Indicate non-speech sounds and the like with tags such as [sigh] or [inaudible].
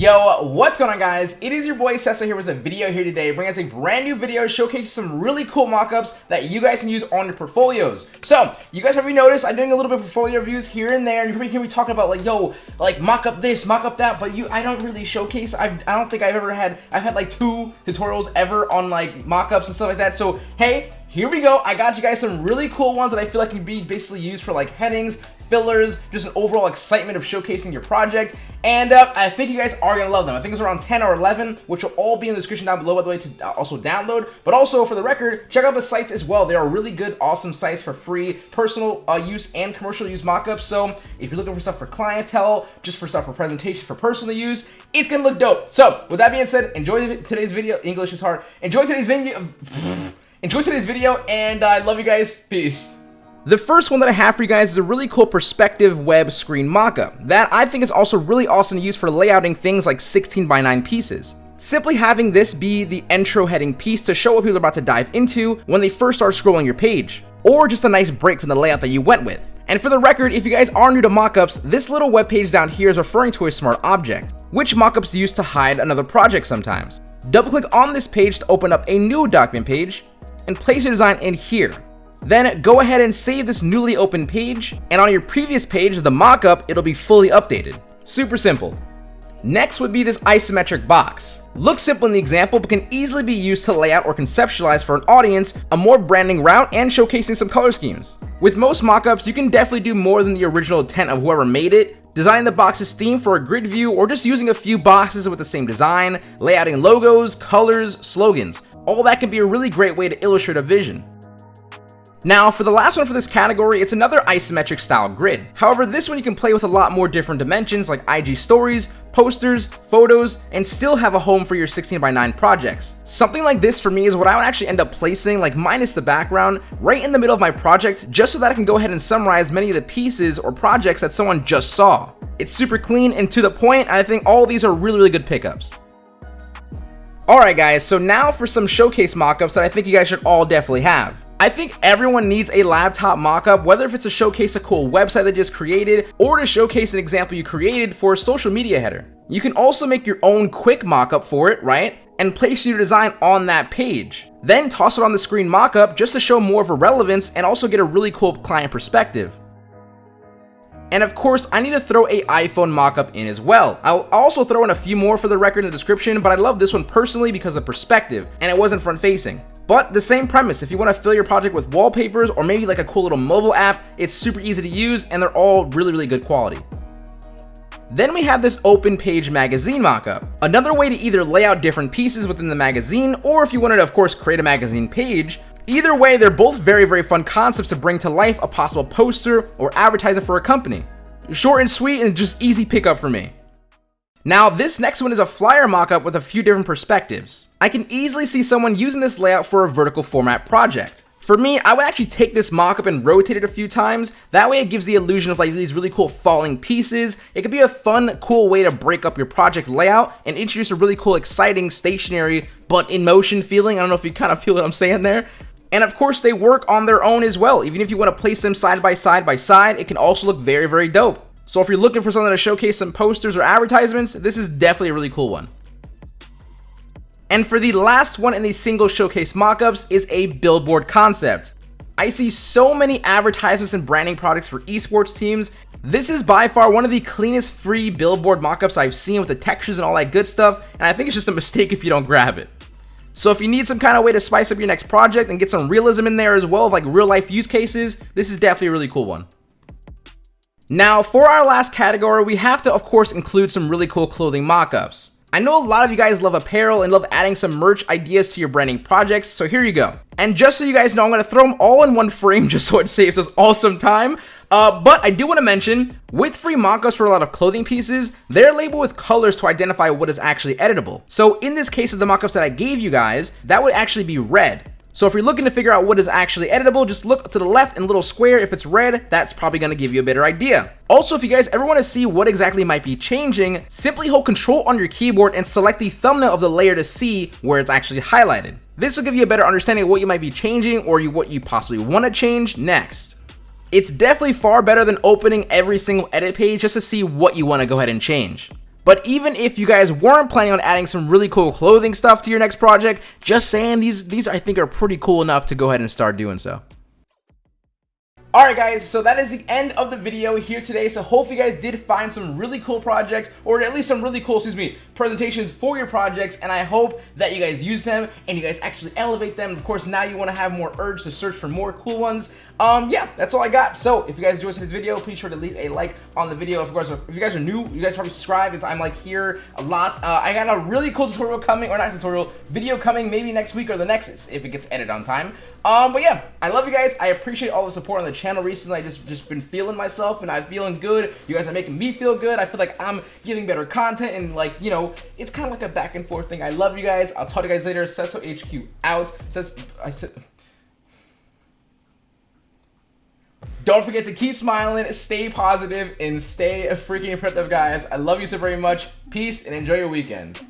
Yo, what's going on guys? It is your boy Sessa here with a video here today, bringing us a brand new video showcasing some really cool mockups that you guys can use on your portfolios. So, you guys probably noticed I'm doing a little bit of portfolio reviews here and there, and you probably hear me talking about like, yo, like mock up this, mock up that, but you, I don't really showcase, I, I don't think I've ever had, I've had like two tutorials ever on like mockups and stuff like that, so hey, here we go. I got you guys some really cool ones that I feel like can be basically used for like headings, fillers, just an overall excitement of showcasing your project. And uh, I think you guys are going to love them. I think it's around 10 or 11, which will all be in the description down below, by the way, to uh, also download. But also, for the record, check out the sites as well. They are really good, awesome sites for free personal uh, use and commercial use mockups. So if you're looking for stuff for clientele, just for stuff for presentation, for personal use, it's going to look dope. So with that being said, enjoy today's video. English is hard. Enjoy today's video. [laughs] Enjoy today's video, and I love you guys. Peace. The first one that I have for you guys is a really cool perspective web screen mockup that I think is also really awesome to use for layouting things like 16 by 9 pieces. Simply having this be the intro heading piece to show what people are about to dive into when they first start scrolling your page, or just a nice break from the layout that you went with. And for the record, if you guys are new to mockups, this little web page down here is referring to a smart object, which mockups use to hide another project sometimes. Double click on this page to open up a new document page, and place your design in here. Then go ahead and save this newly opened page, and on your previous page, the mockup, it'll be fully updated. Super simple. Next would be this isometric box. Looks simple in the example, but can easily be used to lay out or conceptualize for an audience a more branding route and showcasing some color schemes. With most mockups, you can definitely do more than the original intent of whoever made it, designing the box's theme for a grid view or just using a few boxes with the same design, layouting logos, colors, slogans. All that can be a really great way to illustrate a vision. Now, for the last one for this category, it's another isometric style grid. However, this one you can play with a lot more different dimensions like IG stories, posters, photos, and still have a home for your 16 by 9 projects. Something like this for me is what I would actually end up placing, like minus the background, right in the middle of my project, just so that I can go ahead and summarize many of the pieces or projects that someone just saw. It's super clean and to the point, and I think all these are really, really good pickups. Alright guys, so now for some showcase mockups that I think you guys should all definitely have. I think everyone needs a laptop mockup, whether if it's to showcase a cool website that just created or to showcase an example you created for a social media header. You can also make your own quick mockup for it, right? And place your design on that page. Then toss it on the screen mockup just to show more of a relevance and also get a really cool client perspective. And of course, I need to throw a iPhone mockup in as well. I'll also throw in a few more for the record in the description, but I love this one personally because of the perspective, and it wasn't front facing. But the same premise, if you want to fill your project with wallpapers or maybe like a cool little mobile app, it's super easy to use and they're all really, really good quality. Then we have this open page magazine mockup. Another way to either lay out different pieces within the magazine, or if you wanted to, of course, create a magazine page, Either way, they're both very, very fun concepts to bring to life a possible poster or advertiser for a company. Short and sweet and just easy pickup for me. Now, this next one is a flyer mockup with a few different perspectives. I can easily see someone using this layout for a vertical format project. For me, I would actually take this mockup and rotate it a few times. That way it gives the illusion of like these really cool falling pieces. It could be a fun, cool way to break up your project layout and introduce a really cool, exciting, stationary, but in motion feeling. I don't know if you kind of feel what I'm saying there. And of course, they work on their own as well. Even if you want to place them side by side by side, it can also look very, very dope. So if you're looking for something to showcase some posters or advertisements, this is definitely a really cool one. And for the last one in these single showcase mockups is a billboard concept. I see so many advertisements and branding products for esports teams. This is by far one of the cleanest free billboard mockups I've seen with the textures and all that good stuff, and I think it's just a mistake [laughs] if you don't grab it. So if you need some kind of way to spice up your next project and get some realism in there as well, like real life use cases, this is definitely a really cool one. Now, for our last category, we have to, of course, include some really cool clothing mockups. I know a lot of you guys love apparel and love adding some merch ideas to your branding projects, so here you go. And just so you guys know, I'm to throw them all in one frame [laughs] just so it saves us all some time. Uh, but I do want to mention, with free mockups for a lot of clothing pieces, they're labeled with colors to identify what is actually editable. So in this case of the mockups that I gave you guys, that would actually be red. So if you're looking to figure out what is actually editable, just look to the left and little square. If it's red, that's probably going to give you a better idea. Also, if you guys ever want to see what exactly might be changing, simply hold control on your keyboard and select the thumbnail of the layer to see where it's actually highlighted. This will give you a better understanding of what you might be changing or you, what you possibly want to change next. It's definitely far better than opening every single edit page just to see what you want to go ahead and change. But even if you guys weren't planning on adding some really cool clothing stuff to your next project, just saying these these I think are pretty cool enough to go ahead and start doing so. Alright guys, so that is the end of the video here today, so hopefully you guys did find some really cool projects, or at least some really cool, excuse me, presentations for your projects, and I hope that you guys use them, and you guys actually elevate them. Of course, now you want to have more urge to search for more cool ones. Um, yeah, that's all I got. So, if you guys enjoyed this video, please sure to leave a like on the video. Of course, if you guys are new, you guys probably subscribe, because I'm like here a lot. Uh, I got a really cool tutorial coming, or not tutorial, video coming maybe next week or the next, if it gets edited on time. Um, but yeah, I love you guys. I appreciate all the support on the channel recently. I just just been feeling myself and I'm feeling good. You guys are making me feel good. I feel like I'm giving better content and like, you know, it's kind of like a back and forth thing. I love you guys. I'll talk to you guys later. Cesso HQ out. Says I said Don't forget to keep smiling, stay positive, and stay freaking productive, guys. I love you so very much. Peace and enjoy your weekend.